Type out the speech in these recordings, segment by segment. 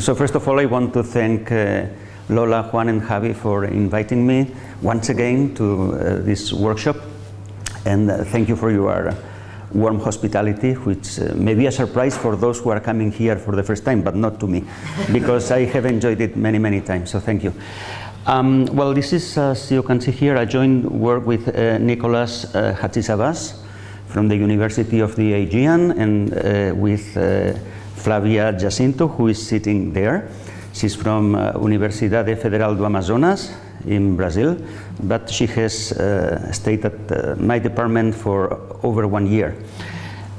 So first of all, I want to thank uh, Lola, Juan and Javi for inviting me once again to uh, this workshop. And uh, thank you for your warm hospitality, which uh, may be a surprise for those who are coming here for the first time, but not to me, because I have enjoyed it many, many times, so thank you. Um, well, this is, as you can see here, I joined work with uh, Nicolas uh, Hadjisavvas from the University of the Aegean and uh, with uh, Flavia Jacinto, who is sitting there. She's from uh, Universidade Federal do Amazonas in Brazil, but she has uh, stayed at uh, my department for over one year.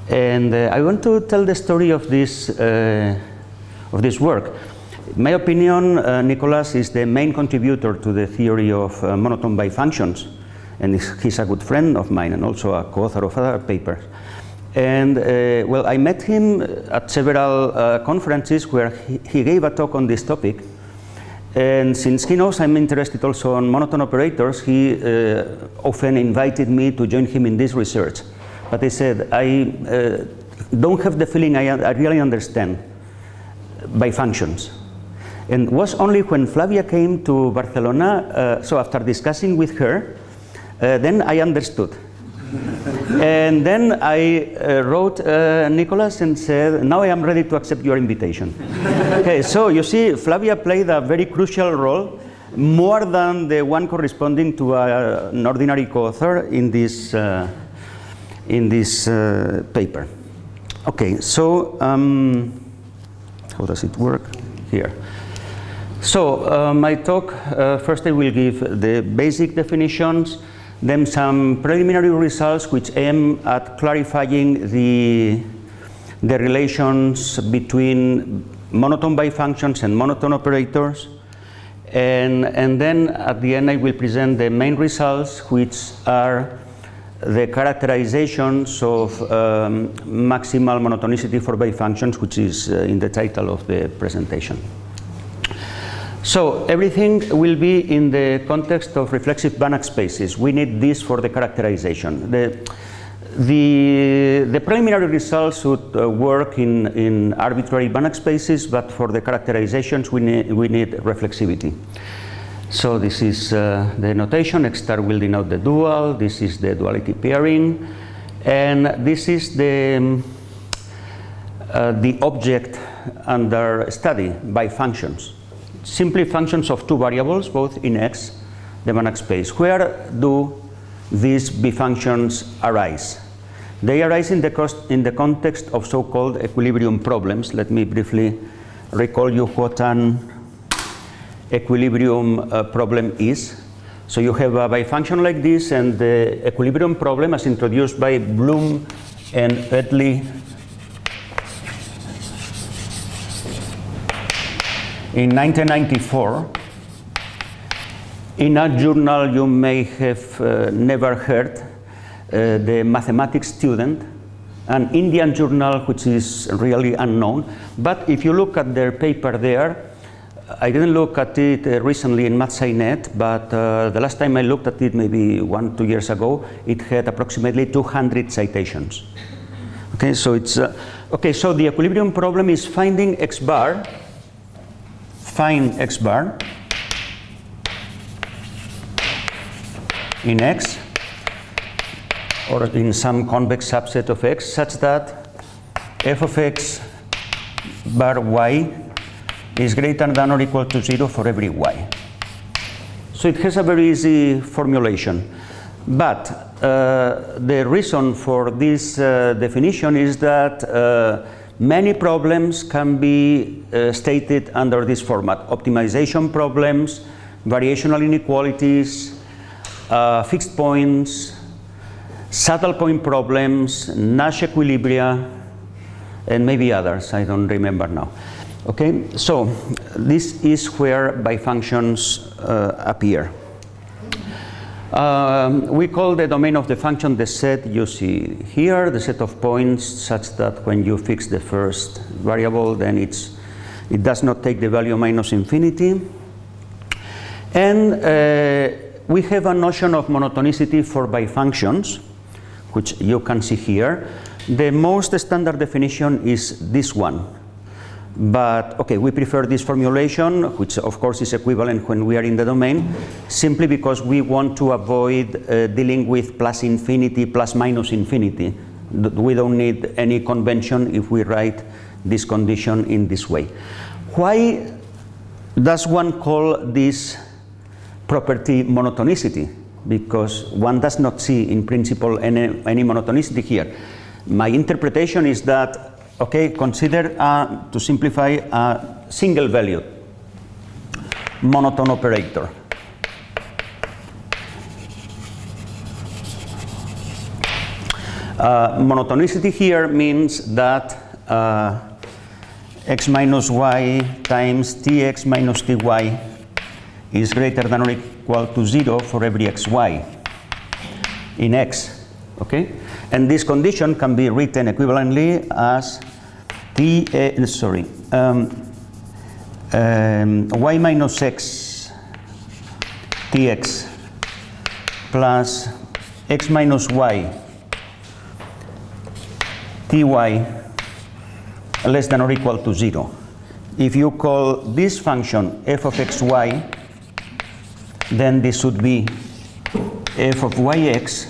And uh, I want to tell the story of this, uh, of this work. In my opinion, uh, Nicolas is the main contributor to the theory of monotone bifunctions, and he's a good friend of mine and also a co-author of other papers. And uh, well, I met him at several uh, conferences where he, he, gave a talk on this topic. And since he knows I'm interested also on monotone operators, he uh, often invited me to join him in this research. But I said, I uh, don't have the feeling I, I really understand bifunctions. And it was only when Flavia came to Barcelona, uh, so after discussing with her, uh, then I understood and then I uh, wrote uh, Nicolas and said, now I am ready to accept your invitation. okay, so you see, Flavia played a very crucial role, more than the one corresponding to a, an ordinary co-author in this, uh, in this uh, paper. Okay, so um, how does it work? Here. So uh, my talk, uh, first I will give the basic definitions, then some preliminary results which aim at clarifying the, the relations between monotone bifunctions and monotone operators. And, and then at the end I will present the main results which are the characterizations of um, maximal monotonicity for bifunctions which is uh, in the title of the presentation. So everything will be in the context of reflexive Banach spaces. We need this for the characterization. The, the, the preliminary results would uh, work in, in arbitrary Banach spaces, but for the characterizations we need, we need reflexivity. So this is uh, the notation, X star will denote the dual, this is the duality pairing, and this is the, um, uh, the object under study bifunctions simply functions of two variables, both in X, the Banach space. Where do these bifunctions arise? They arise in the, cost, in the context of so-called equilibrium problems. Let me briefly recall you what an equilibrium uh, problem is. So you have a bifunction like this and the equilibrium problem as introduced by Blum and Oettli in 1994 in a journal you may have uh, never heard, uh, the mathematics student, an Indian journal which is really unknown. But if you look at their paper there, I didn't look at it uh, recently in MathSciNet, but uh, the last time I looked at it, maybe one, two years ago, it had approximately 200 citations. Okay, so it's, uh, okay, so the equilibrium problem is finding x bar find x bar in x or in some convex subset of x such that f of x bar y is greater than or equal to 0 for every y. So it has a very easy formulation. But uh, the reason for this uh, definition is that uh, Many problems can be uh, stated under this format. Optimization problems, variational inequalities, uh, fixed points, saddle point problems, Nash equilibria, and maybe others, I don't remember now. Okay, so this is where bifunctions uh, appear. Um, we call the domain of the function the set you see here, the set of points such that when you fix the first variable then it's, it does not take the value minus infinity. And uh, we have a notion of monotonicity for bifunctions, which you can see here. The most standard definition is this one. But okay, we prefer this formulation, which of course is equivalent when we are in the domain, simply because we want to avoid uh, dealing with plus infinity, plus minus infinity. We don't need any convention if we write this condition in this way. Why does one call this property monotonicity? Because one does not see in principle any, any monotonicity here. My interpretation is that okay, consider, uh, to simplify, a single value monotone operator. Uh, monotonicity here means that uh, x minus y times tx minus ty is greater than or equal to 0 for every xy in x, okay? And this condition can be written equivalently as t, uh, sorry, um, um, y minus x tx plus x minus y ty less than or equal to 0. If you call this function f of xy, then this should be f of yx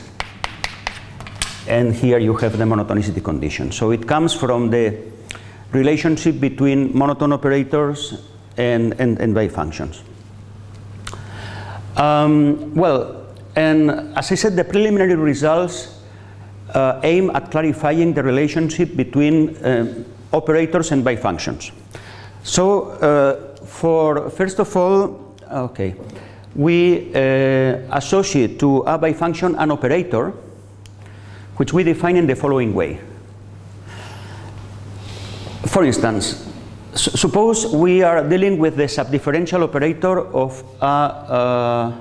and here you have the monotonicity condition. So it comes from the relationship between monotone operators and, and, and bifunctions. Um, well, and as I said, the preliminary results uh, aim at clarifying the relationship between uh, operators and bifunctions. So, uh, for first of all, okay, we uh, associate to a bifunction an operator which we define in the following way. For instance, suppose we are dealing with the subdifferential operator of a, uh,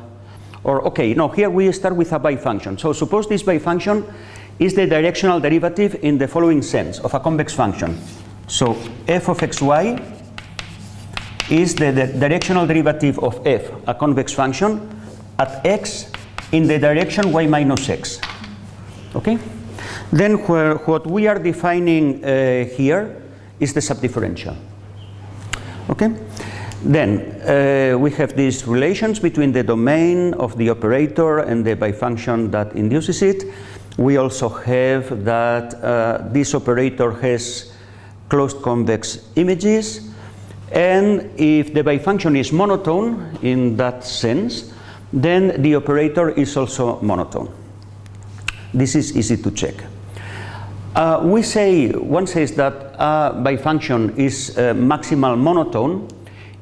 or okay, no, here we start with a bifunction. So suppose this bifunction is the directional derivative in the following sense of a convex function. So f of xy is the, the directional derivative of f, a convex function, at x in the direction y minus x. Okay? Then where, what we are defining uh, here is the subdifferential. Okay? Then uh, we have these relations between the domain of the operator and the bifunction that induces it. We also have that uh, this operator has closed convex images and if the bifunction is monotone in that sense, then the operator is also monotone. This is easy to check. Uh, we say, one says that a bifunction is uh, maximal monotone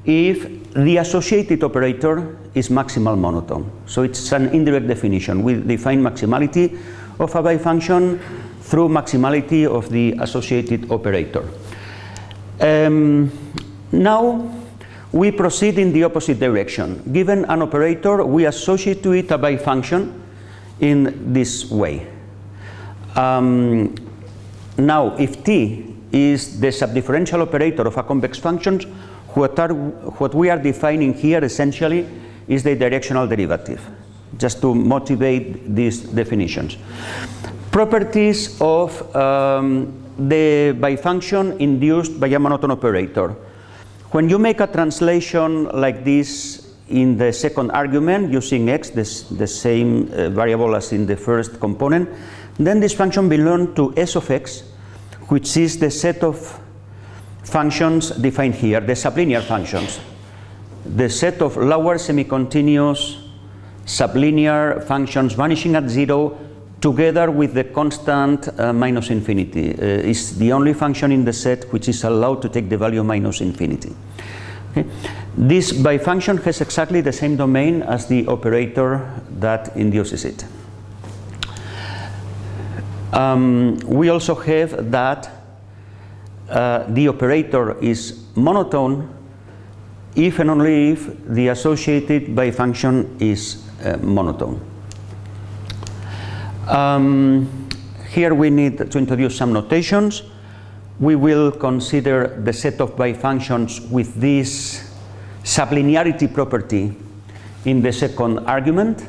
if the associated operator is maximal monotone. So it's an indirect definition. We define maximality of a bifunction through maximality of the associated operator. Um, now we proceed in the opposite direction. Given an operator, we associate to it a bifunction in this way. Um, now, if T is the subdifferential operator of a convex function, what, are, what we are defining here essentially is the directional derivative, just to motivate these definitions. Properties of um, the bifunction induced by a monotone operator. When you make a translation like this in the second argument using x, this, the same uh, variable as in the first component, then this function belongs to s of x, which is the set of functions defined here, the sublinear functions. The set of lower semi-continuous sublinear functions vanishing at zero together with the constant uh, minus infinity uh, is the only function in the set which is allowed to take the value minus infinity. Okay. This bifunction has exactly the same domain as the operator that induces it. Um, we also have that uh, the operator is monotone if and only if the associated bifunction is uh, monotone. Um, here we need to introduce some notations we will consider the set of bifunctions with this sublinearity property in the second argument.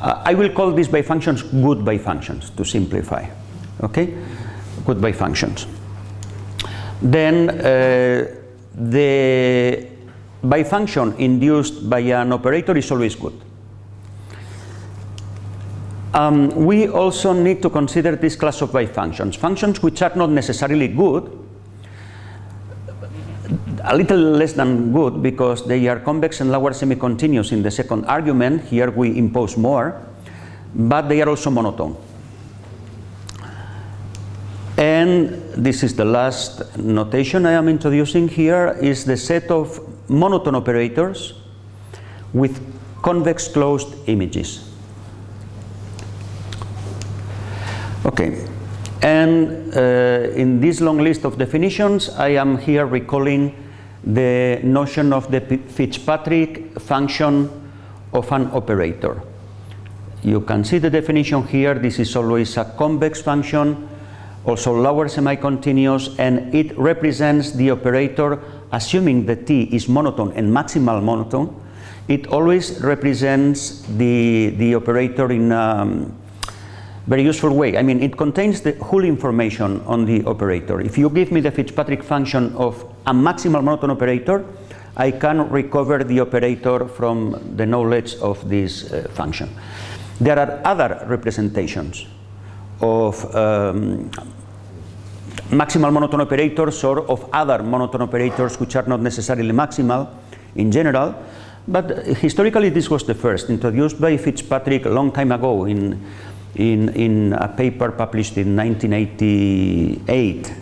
Uh, I will call these bifunctions good bifunctions to simplify. Okay? Good bifunctions. then uh, the bifunction induced by an operator is always good. Um, we also need to consider this class of bifunctions, functions which are not necessarily good, a little less than good because they are convex and lower semi-continuous in the second argument. Here we impose more, but they are also monotone. And this is the last notation I am introducing here is the set of monotone operators with convex closed images. Okay, and uh, in this long list of definitions, I am here recalling the notion of the Fitzpatrick function of an operator. You can see the definition here. This is always a convex function, also lower semi-continuous, and it represents the operator, assuming the T is monotone and maximal monotone, it always represents the, the operator in um, very useful way. I mean, it contains the whole information on the operator. If you give me the Fitzpatrick function of a maximal monotone operator, I can recover the operator from the knowledge of this uh, function. There are other representations of um, maximal monotone operators or of other monotone operators which are not necessarily maximal in general, but historically this was the first, introduced by Fitzpatrick a long time ago in in, in a paper published in 1988,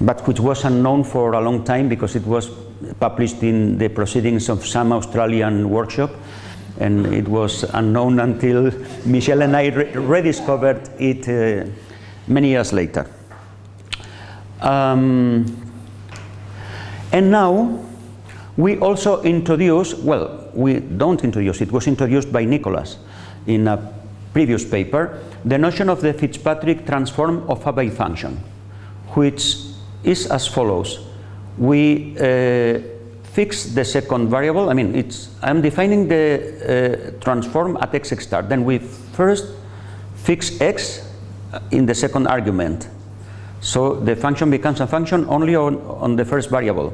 but which was unknown for a long time because it was published in the proceedings of some Australian workshop and it was unknown until Michel and I re rediscovered it uh, many years later. Um, and now we also introduce, well, we don't introduce, it was introduced by Nicolas in a previous paper, the notion of the Fitzpatrick transform of a bifunction, which is as follows. We uh, fix the second variable, I mean, it's, I'm defining the uh, transform at x star. Then we first fix x in the second argument. So the function becomes a function only on, on the first variable.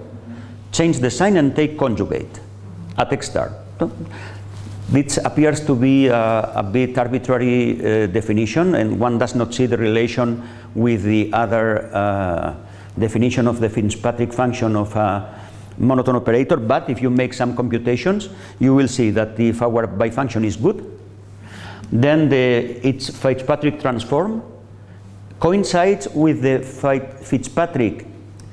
Change the sign and take conjugate at x star. This appears to be a, a bit arbitrary uh, definition and one does not see the relation with the other uh, definition of the Fitzpatrick function of a monotone operator, but if you make some computations, you will see that if our bifunction is good, then the, its Fitzpatrick transform coincides with the Fitzpatrick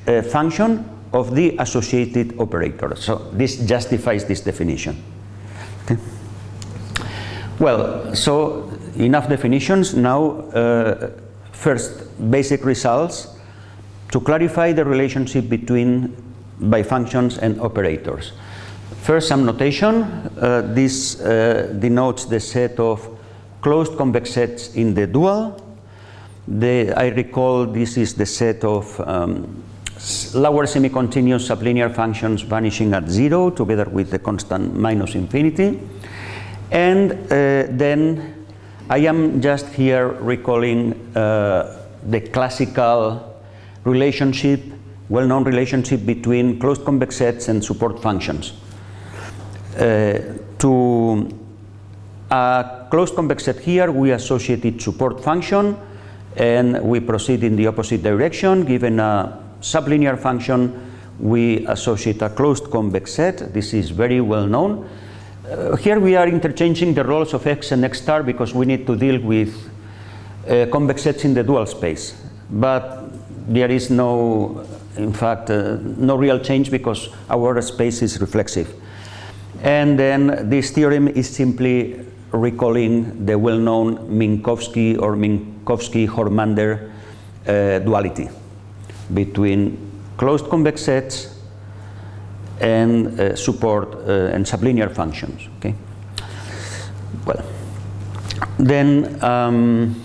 uh, function of the associated operator. So this justifies this definition. Okay. Well, so enough definitions. Now, uh, first, basic results to clarify the relationship between bifunctions and operators. First, some notation. Uh, this uh, denotes the set of closed convex sets in the dual. The, I recall this is the set of um, lower semi-continuous sublinear functions vanishing at zero together with the constant minus infinity. And uh, then I am just here recalling uh, the classical relationship, well-known relationship between closed convex sets and support functions. Uh, to a closed convex set here, we associate its support function and we proceed in the opposite direction. Given a sublinear function, we associate a closed convex set. This is very well known. Uh, here we are interchanging the roles of x and x star because we need to deal with uh, convex sets in the dual space. But there is no, in fact, uh, no real change because our space is reflexive. And then this theorem is simply recalling the well-known Minkowski or Minkowski-Hörmander uh, duality between closed convex sets and uh, support uh, and sublinear functions. Okay. Well, then um,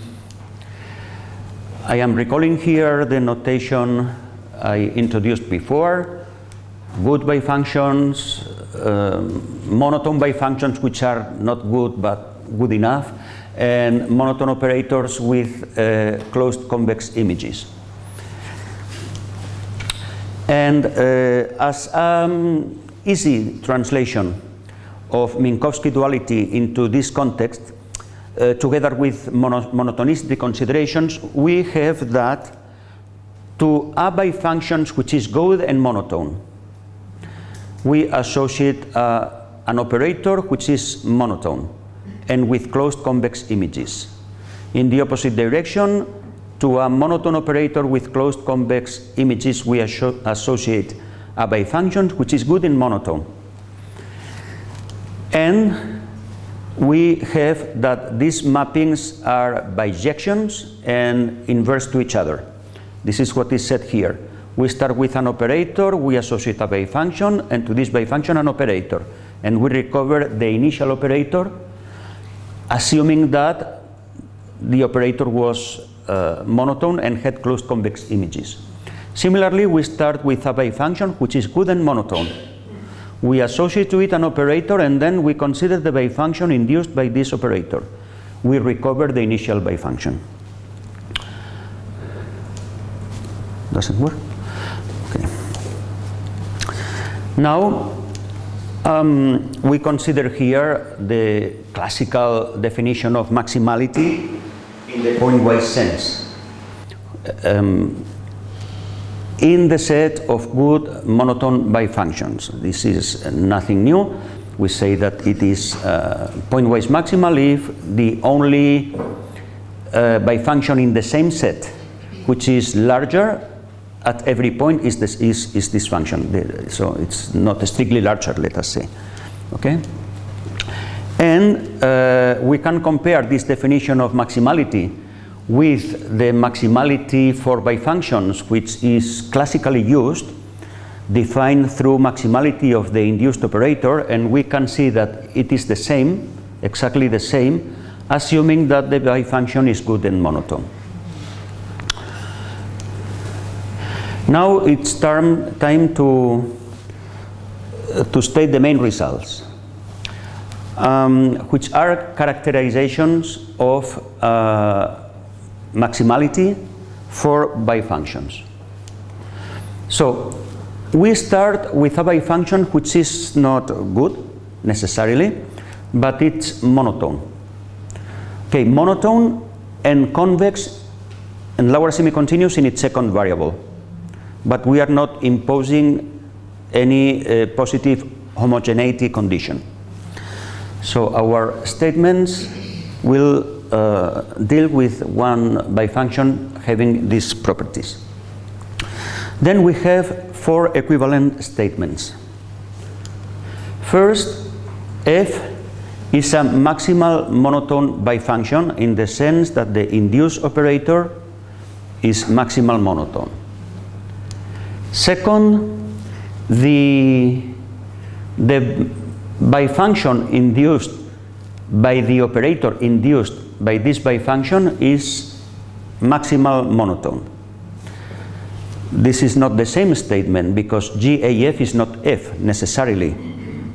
I am recalling here the notation I introduced before. Good bifunctions, uh, monotone bifunctions which are not good but good enough, and monotone operators with uh, closed convex images. And uh, as um, easy translation of Minkowski duality into this context, uh, together with mono monotonicity considerations, we have that to A bifunctions which is good and monotone, we associate uh, an operator which is monotone and with closed convex images. In the opposite direction, to a monotone operator with closed convex images, we associate a bifunction which is good in monotone. And we have that these mappings are bijections and inverse to each other. This is what is said here. We start with an operator, we associate a bifunction, and to this bifunction an operator. And we recover the initial operator, assuming that the operator was monotone and had closed convex images. Similarly, we start with a bifunction which is good and monotone. We associate to it an operator and then we consider the bifunction induced by this operator. We recover the initial bifunction. Doesn't work? Okay. Now, um, we consider here the classical definition of maximality in the pointwise sense. Um, in the set of good monotone bifunctions. This is nothing new. We say that it is uh, pointwise maximal if the only uh, bifunction in the same set which is larger at every point is this, is, is this function. So it's not strictly larger, let us say. Okay? And uh, we can compare this definition of maximality with the maximality for bifunctions, which is classically used, defined through maximality of the induced operator, and we can see that it is the same, exactly the same, assuming that the bifunction is good and monotone. Now it's term, time to, to state the main results, um, which are characterizations of uh, maximality for bifunctions. So we start with a bifunction which is not good necessarily, but it's monotone. Okay, monotone and convex and lower semi-continuous in its second variable but we are not imposing any uh, positive homogeneity condition. So our statements will uh, deal with one bifunction having these properties. Then we have four equivalent statements. First, f is a maximal monotone bifunction in the sense that the induced operator is maximal monotone. Second, the, the bifunction induced by the operator induced by this bifunction is maximal monotone. This is not the same statement because GAF is not F necessarily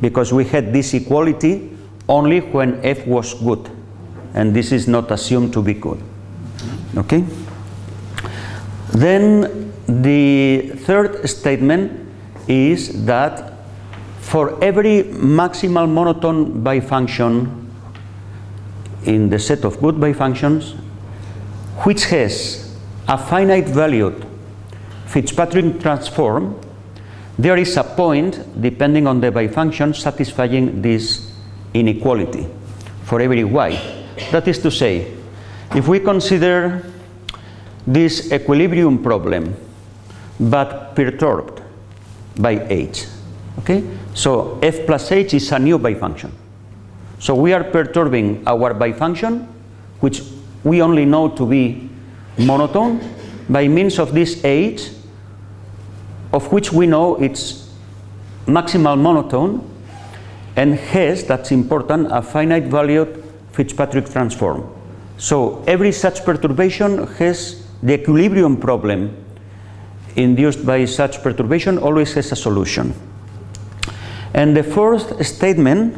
because we had this equality only when F was good and this is not assumed to be good. Okay? Then the third statement is that for every maximal monotone bifunction in the set of good bifunctions which has a finite valued Fitzpatrick transform, there is a point, depending on the bifunction, satisfying this inequality for every y. That is to say, if we consider this equilibrium problem but perturbed by h. Okay? So f plus h is a new bifunction. So we are perturbing our bifunction, which we only know to be monotone, by means of this h, of which we know it's maximal monotone, and has, that's important, a finite valued Fitzpatrick transform. So every such perturbation has the equilibrium problem induced by such perturbation always has a solution. And the fourth statement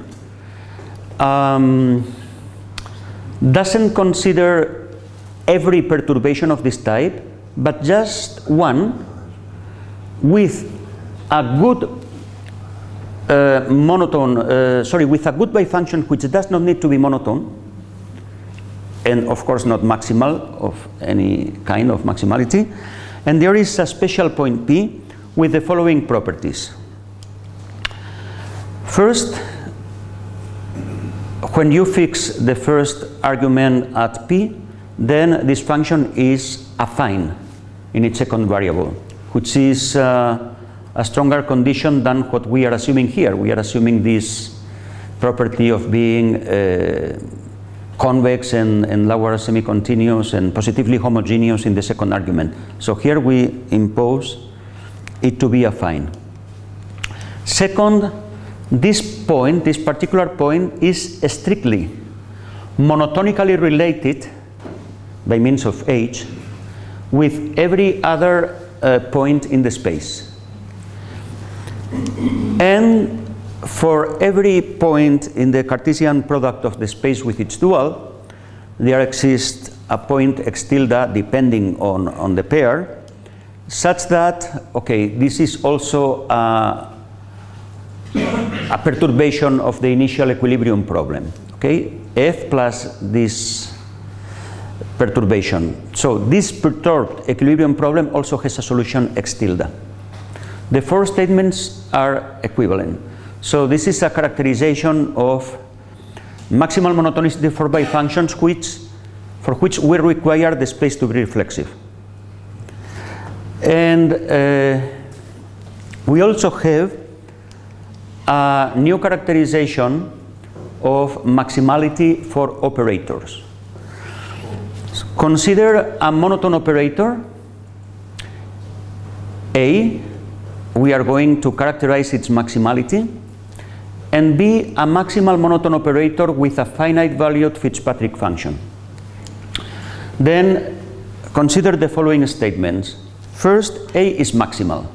um, doesn't consider every perturbation of this type, but just one with a good uh, monotone, uh, sorry, with a good bifunction which does not need to be monotone, and of course not maximal of any kind of maximality. And there is a special point P with the following properties. First, when you fix the first argument at P, then this function is affine in its second variable, which is uh, a stronger condition than what we are assuming here. We are assuming this property of being uh, convex and, and lower semi-continuous and positively homogeneous in the second argument. So here we impose it to be affine. Second, this point, this particular point is strictly monotonically related by means of H with every other uh, point in the space. And for every point in the Cartesian product of the space with its dual, there exists a point x tilde depending on, on the pair, such that, okay, this is also a, a perturbation of the initial equilibrium problem, okay? F plus this perturbation. So this perturbed equilibrium problem also has a solution x tilde. The four statements are equivalent. So this is a characterization of maximal monotonicity for bifunctions which, for which we require the space to be reflexive. And uh, we also have a new characterization of maximality for operators. Consider a monotone operator A, we are going to characterize its maximality and B, a maximal monotone operator with a finite valued Fitzpatrick function. Then consider the following statements. First, A is maximal,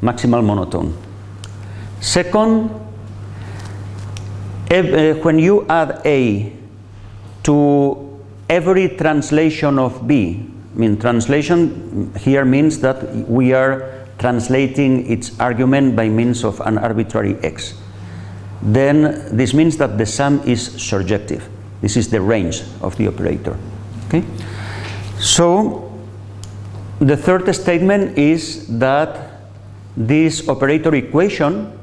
maximal monotone. Second, uh, when you add A to every translation of B, I mean translation here means that we are translating its argument by means of an arbitrary x then this means that the sum is surjective. This is the range of the operator. Okay? So the third statement is that this operator equation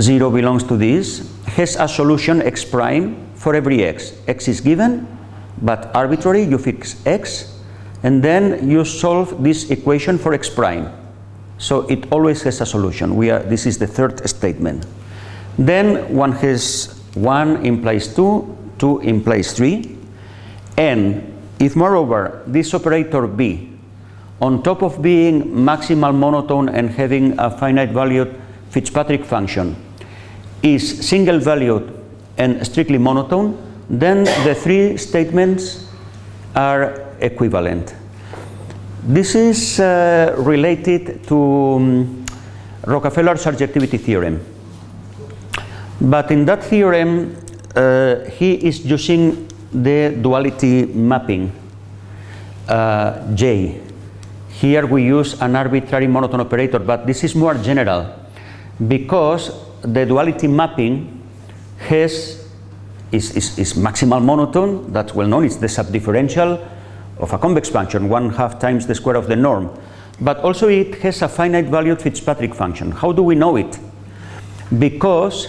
0 belongs to this has a solution x prime for every x. x is given but arbitrary you fix x and then you solve this equation for x prime so it always has a solution. We are, this is the third statement. Then one has 1 implies 2, 2 implies 3. And if moreover this operator B, on top of being maximal monotone and having a finite valued Fitzpatrick function, is single valued and strictly monotone, then the three statements are equivalent. This is uh, related to um, Rockafellar's surjectivity theorem. But in that theorem, uh, he is using the duality mapping, uh, J. Here we use an arbitrary monotone operator, but this is more general because the duality mapping has is, is, is maximal monotone, that's well known, it's the subdifferential of a convex function, one half times the square of the norm. But also it has a finite valued Fitzpatrick function. How do we know it? Because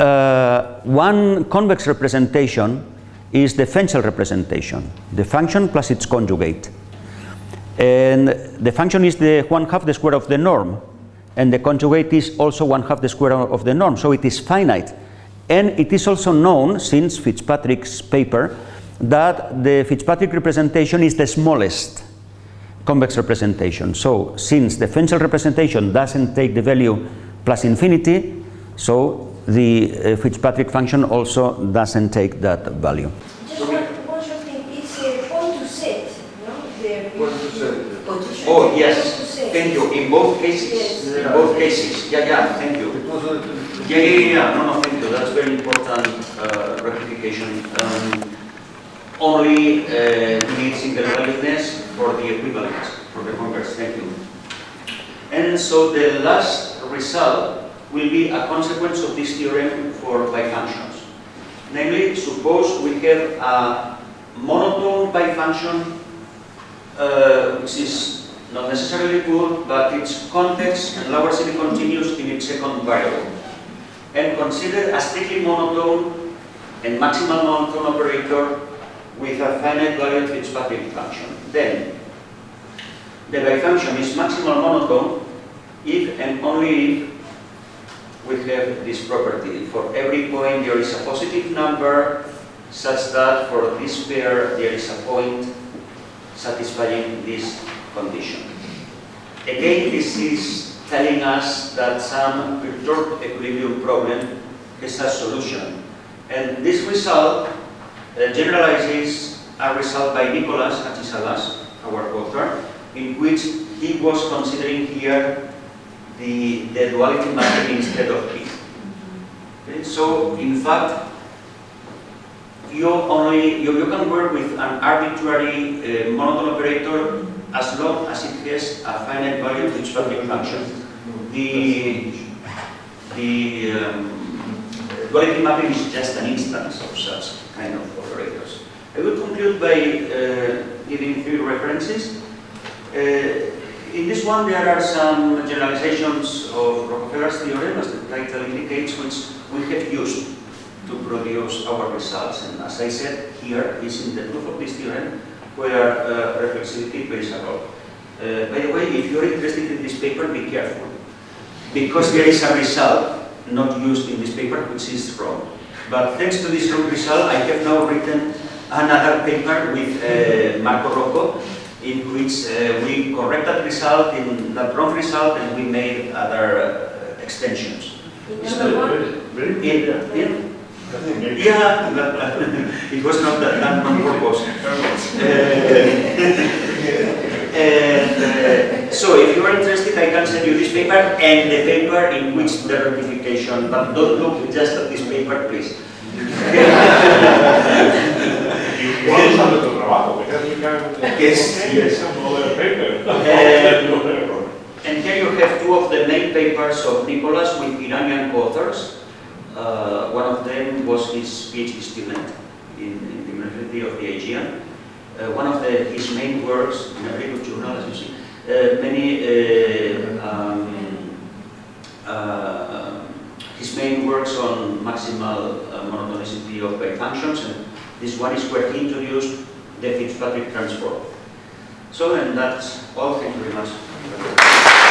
uh, one convex representation is the Fenchel representation, the function plus its conjugate. And the function is the one half the square of the norm, and the conjugate is also one half the square of the norm, so it is finite. And it is also known, since Fitzpatrick's paper, that the Fitzpatrick representation is the smallest convex representation. So since the Fenchel representation doesn't take the value plus infinity, so the uh, Fitzpatrick function also doesn't take that value. Just one, one short thing, it's a point to set, no? The Point to set. position. Oh, yes, to set. Thank you. In both cases, Yes. in both cases. Yeah, yeah, thank you. It was a, Yeah, yeah, yeah, yeah. no, no, thank you. That's very important uh, rectification. Um, only uh, need single valuedness for the equivalence. for the converse, thank you. And so the last result will be a consequence of this theorem for bifunctions. Namely, suppose we have a monotone bifunction uh, which is not necessarily good, but its convex and Lagrange continuous in its second variable. And consider a strictly monotone and maximal monotone operator with a finite value Fitzpatrick function. Then, the bifunction is maximal monotone if and only if we have this property. For every point there is a positive number such that for this pair there is a point satisfying this condition. Again, this is telling us that some perturbed equilibrium problem has a solution. And this result uh, generalizes a result by Nicolas Hadjisavvas, our author, in which he was considering here the, the duality mapping instead of P. Okay? So, in fact, you only you, you can work with an arbitrary uh, monotone operator as long as it has a finite value Fitzpatrick function. The the um, mapping is just an instance of such kind of operators. I will conclude by uh, giving three references. Uh, in this one, there are some generalizations of Rockafellar's theorem, as the title indicates, which we have used to produce our results. And as I said, here is in the proof of this theorem where uh, reflexivity plays a role. Uh, by the way, if you're interested in this paper, be careful. Because there is a result not used in this paper, which is wrong. But thanks to this wrong result, I have now written another paper with uh, Marco Rocco, in which uh, we correct that result in that wrong result and we made other uh, extensions. In So, number one, Very In, in, Yeah. it was not that done on purpose. Uh, and, uh, so if you are interested, I can send you this paper and the paper in which the rectification, but don't look just at this paper, please. Igual usando tu trabajo, que es muy Yes, yes. paper. Um, And here you have two of the main papers of Nicolas with Iranian authors. Uh, one of them was his PhD student in, in the University of the Aegean. Uh, one of the, his main works, in a very good journal as you see, uh, many, uh, um, uh, his main works on maximal uh, monotonicity of bifunctions, and this one is where he introduced the Fitzpatrick transform. So, and that's all. Thank you very much.